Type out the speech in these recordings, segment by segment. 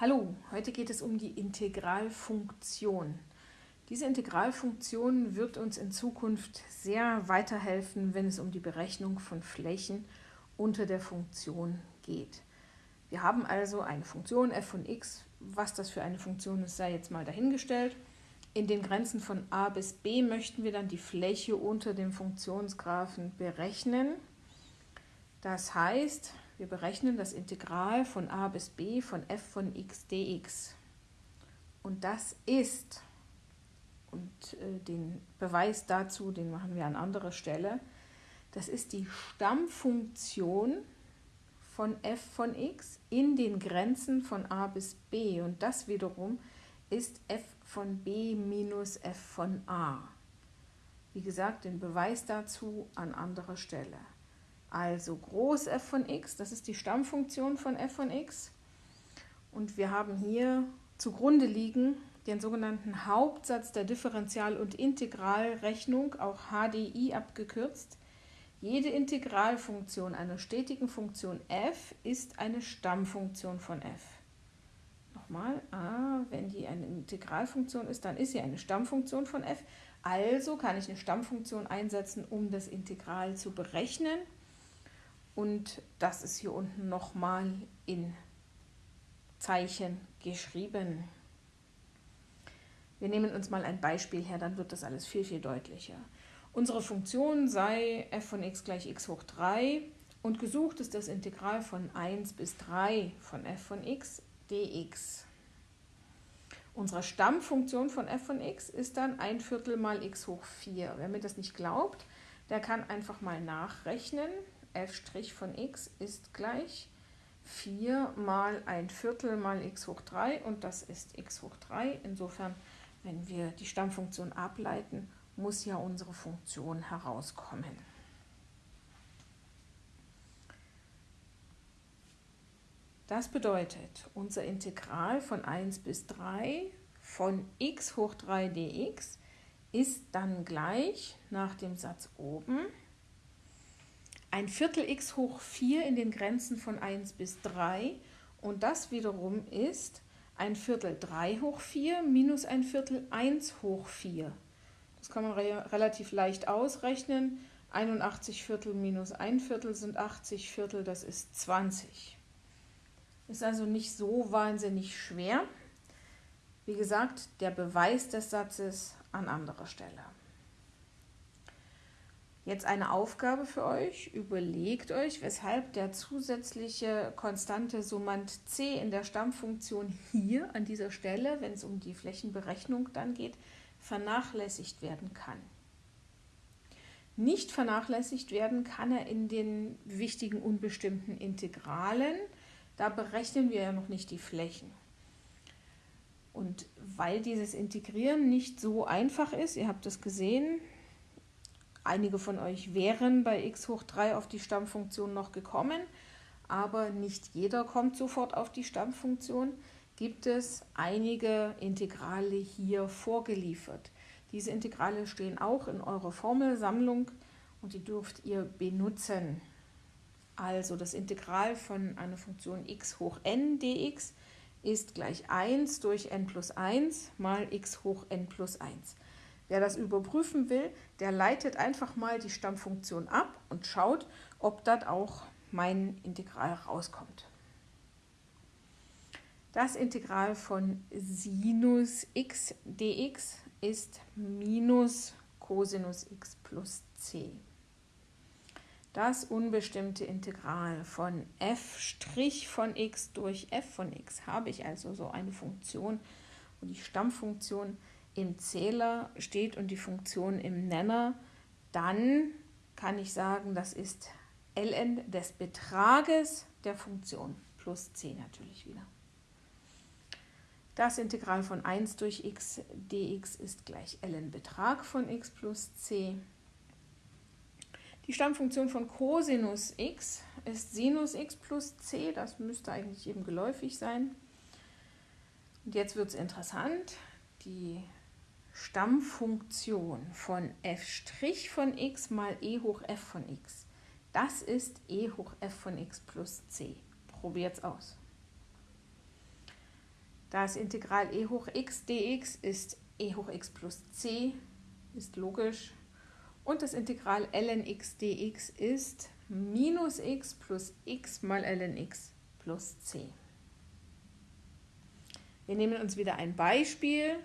Hallo, heute geht es um die Integralfunktion. Diese Integralfunktion wird uns in Zukunft sehr weiterhelfen, wenn es um die Berechnung von Flächen unter der Funktion geht. Wir haben also eine Funktion f von x. Was das für eine Funktion ist, sei jetzt mal dahingestellt. In den Grenzen von a bis b möchten wir dann die Fläche unter dem Funktionsgraphen berechnen. Das heißt, wir berechnen das Integral von a bis b von f von x dx. Und das ist, und äh, den Beweis dazu, den machen wir an anderer Stelle, das ist die Stammfunktion von f von x in den Grenzen von a bis b. Und das wiederum ist f von b minus f von a. Wie gesagt, den Beweis dazu an anderer Stelle. Also groß f von x, das ist die Stammfunktion von f von x. Und wir haben hier zugrunde liegen den sogenannten Hauptsatz der Differential- und Integralrechnung, auch HDI abgekürzt. Jede Integralfunktion einer stetigen Funktion f ist eine Stammfunktion von f. Nochmal, ah, wenn die eine Integralfunktion ist, dann ist sie eine Stammfunktion von f. Also kann ich eine Stammfunktion einsetzen, um das Integral zu berechnen. Und das ist hier unten nochmal in Zeichen geschrieben. Wir nehmen uns mal ein Beispiel her, dann wird das alles viel, viel deutlicher. Unsere Funktion sei f von x gleich x hoch 3 und gesucht ist das Integral von 1 bis 3 von f von x dx. Unsere Stammfunktion von f von x ist dann 1 Viertel mal x hoch 4. Wer mir das nicht glaubt, der kann einfach mal nachrechnen f' von x ist gleich 4 mal ein Viertel mal x hoch 3 und das ist x hoch 3. Insofern, wenn wir die Stammfunktion ableiten, muss ja unsere Funktion herauskommen. Das bedeutet, unser Integral von 1 bis 3 von x hoch 3 dx ist dann gleich nach dem Satz oben ein Viertel x hoch 4 in den Grenzen von 1 bis 3 und das wiederum ist ein Viertel 3 hoch 4 minus ein Viertel 1 hoch 4. Das kann man re relativ leicht ausrechnen. 81 Viertel minus 1 Viertel sind 80 Viertel, das ist 20. Ist also nicht so wahnsinnig schwer. Wie gesagt, der Beweis des Satzes an anderer Stelle. Jetzt eine Aufgabe für euch. Überlegt euch, weshalb der zusätzliche konstante Summand c in der Stammfunktion hier an dieser Stelle, wenn es um die Flächenberechnung dann geht, vernachlässigt werden kann. Nicht vernachlässigt werden kann er in den wichtigen unbestimmten Integralen. Da berechnen wir ja noch nicht die Flächen. Und weil dieses Integrieren nicht so einfach ist, ihr habt es gesehen, Einige von euch wären bei x hoch 3 auf die Stammfunktion noch gekommen, aber nicht jeder kommt sofort auf die Stammfunktion. Gibt es einige Integrale hier vorgeliefert. Diese Integrale stehen auch in eurer Formelsammlung und die dürft ihr benutzen. Also das Integral von einer Funktion x hoch n dx ist gleich 1 durch n plus 1 mal x hoch n plus 1. Wer das überprüfen will, der leitet einfach mal die Stammfunktion ab und schaut, ob dort auch mein Integral rauskommt. Das Integral von Sinus x dx ist minus Cosinus x plus c. Das unbestimmte Integral von f' von x durch f von x habe ich also so eine Funktion, wo die Stammfunktion im Zähler steht und die Funktion im Nenner, dann kann ich sagen, das ist ln des Betrages der Funktion plus c natürlich wieder. Das Integral von 1 durch x dx ist gleich ln Betrag von x plus c. Die Stammfunktion von Cosinus x ist Sinus x plus c, das müsste eigentlich eben geläufig sein. Und jetzt wird es interessant, die Stammfunktion von f' von x mal e hoch f von x. Das ist e hoch f von x plus c. Probiert es aus. Das Integral e hoch x dx ist e hoch x plus c, ist logisch. Und das Integral ln x dx ist minus x plus x mal ln x plus c. Wir nehmen uns wieder ein Beispiel.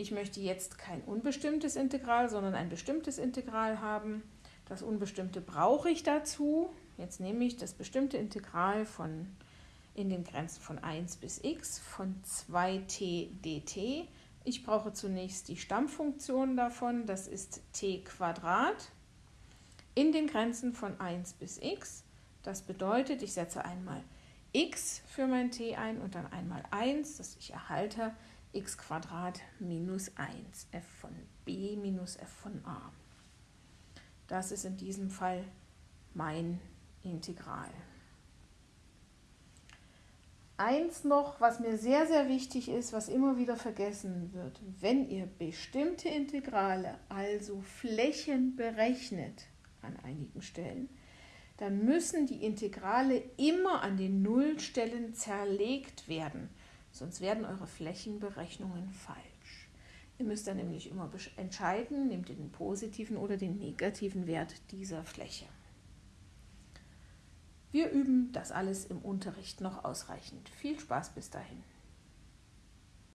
Ich möchte jetzt kein unbestimmtes Integral, sondern ein bestimmtes Integral haben. Das Unbestimmte brauche ich dazu. Jetzt nehme ich das bestimmte Integral von in den Grenzen von 1 bis x von 2t dt. Ich brauche zunächst die Stammfunktion davon, das ist t Quadrat, in den Grenzen von 1 bis x. Das bedeutet, ich setze einmal x für mein t ein und dann einmal 1, dass ich erhalte x minus 1 f von b minus f von a. Das ist in diesem Fall mein Integral. Eins noch, was mir sehr, sehr wichtig ist, was immer wieder vergessen wird. Wenn ihr bestimmte Integrale, also Flächen berechnet an einigen Stellen, dann müssen die Integrale immer an den Nullstellen zerlegt werden, sonst werden eure Flächenberechnungen falsch. Ihr müsst dann nämlich immer entscheiden, nehmt ihr den positiven oder den negativen Wert dieser Fläche. Wir üben das alles im Unterricht noch ausreichend. Viel Spaß bis dahin.